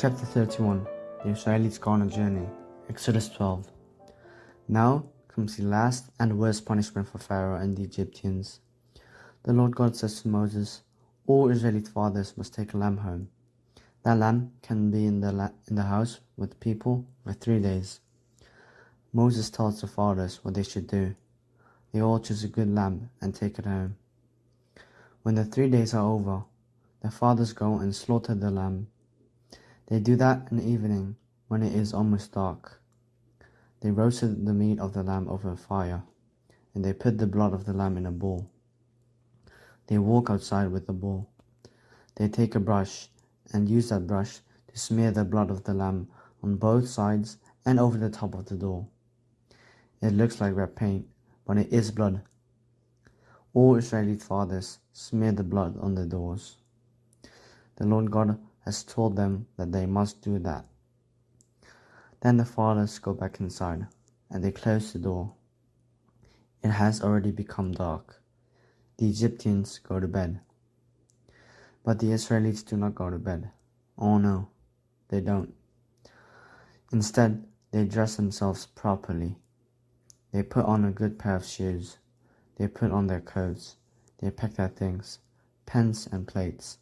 Chapter 31 The Israelites go on a journey. Exodus 12. Now comes the last and worst punishment for Pharaoh and the Egyptians. The Lord God says to Moses, All Israelite fathers must take a lamb home. That lamb can be in the, la- in the house with people for three days. Moses tells the fathers what they should do. They all choose a good lamb and take it home. When the three days are over, the fathers go and slaughter the lamb. They do that in the evening when it is almost dark. They roasted the meat of the lamb over a fire, and they put the blood of the lamb in a bowl. They walk outside with the bowl. They take a brush and use that brush to smear the blood of the lamb on both sides and over the top of the door. It looks like red paint, but it is blood. All Israeli fathers smear the blood on the doors. The Lord God has told them that they must do that. Then the fathers go back inside and they close the door. It has already become dark. The Egyptians go to bed. But the Israelites do not go to bed. Oh no, they don't. Instead, they dress themselves properly. They put on a good pair of shoes. They put on their coats. They pack their things, pens and plates,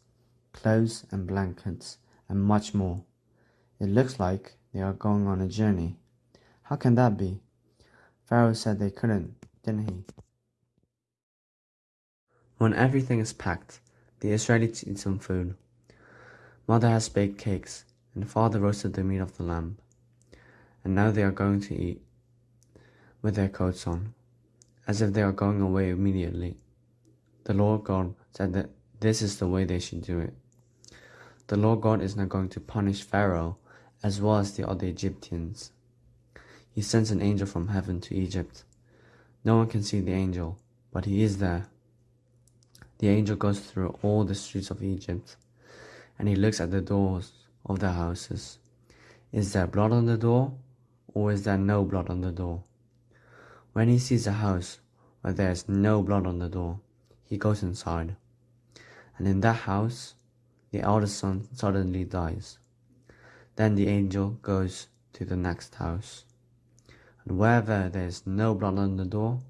clothes and blankets, and much more. It looks like they are going on a journey. How can that be? Pharaoh said they couldn't, didn't he? When everything is packed, the Israelites eat some food. Mother has baked cakes, and father roasted the meat of the lamb. And now they are going to eat, with their coats on, as if they are going away immediately. The Lord God said that this is the way they should do it. The Lord God is now going to punish Pharaoh as well as the other Egyptians. He sends an angel from heaven to Egypt. No one can see the angel, but he is there. The angel goes through all the streets of Egypt, and he looks at the doors of the houses. Is there blood on the door, or is there no blood on the door? When he sees a house where there is no blood on the door, he goes inside. And in that house, the eldest son suddenly dies. Then the angel goes to the next house. And wherever there is no blood on the door,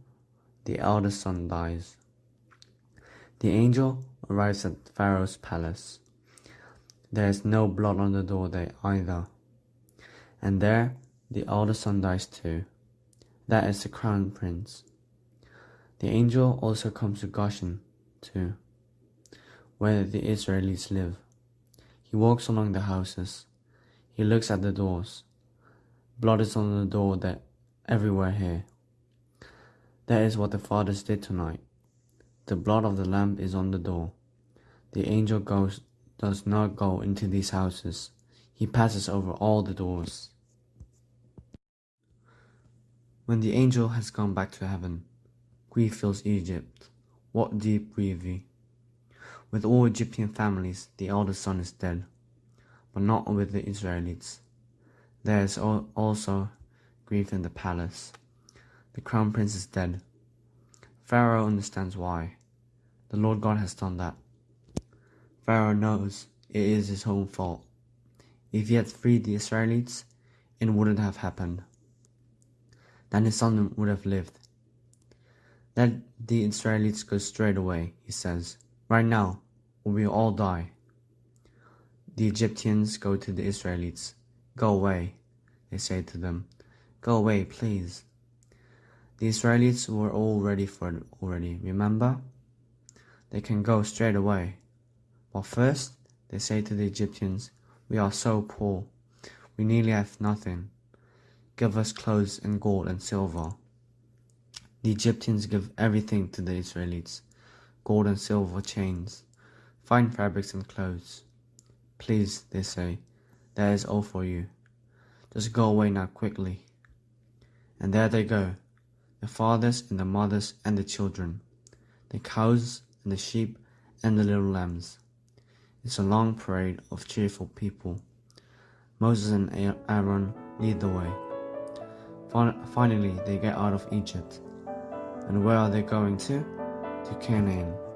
the eldest son dies. The angel arrives at Pharaoh's palace. There is no blood on the door there either. And there the eldest son dies too. That is the crown prince. The angel also comes to Goshen too, where the Israelites live. He walks along the houses. He looks at the doors. Blood is on the door that everywhere here. That is what the fathers did tonight. The blood of the lamb is on the door. The angel goes does not go into these houses. He passes over all the doors. When the angel has gone back to heaven, grief fills Egypt. What deep grief! With all Egyptian families, the eldest son is dead, but not with the Israelites. There is also grief in the palace. The crown prince is dead. Pharaoh understands why. The Lord God has done that. Pharaoh knows it is his own fault. If he had freed the Israelites, it wouldn't have happened. Then his son would have lived. Let the Israelites go straight away, he says, right now, or we will all die. The Egyptians go to the Israelites. Go away, they say to them. Go away, please. The Israelites were all ready for it already, remember? They can go straight away. But first, they say to the Egyptians, We are so poor. We nearly have nothing. Give us clothes and gold and silver. The Egyptians give everything to the Israelites gold and silver chains, fine fabrics and clothes. Please, they say, that is all for you. Just go away now quickly. And there they go, the fathers and the mothers and the children, the cows and the sheep and the little lambs. It's a long parade of cheerful people. Moses and Aaron lead the way. Finally, they get out of Egypt. And where are they going to? To Canaan.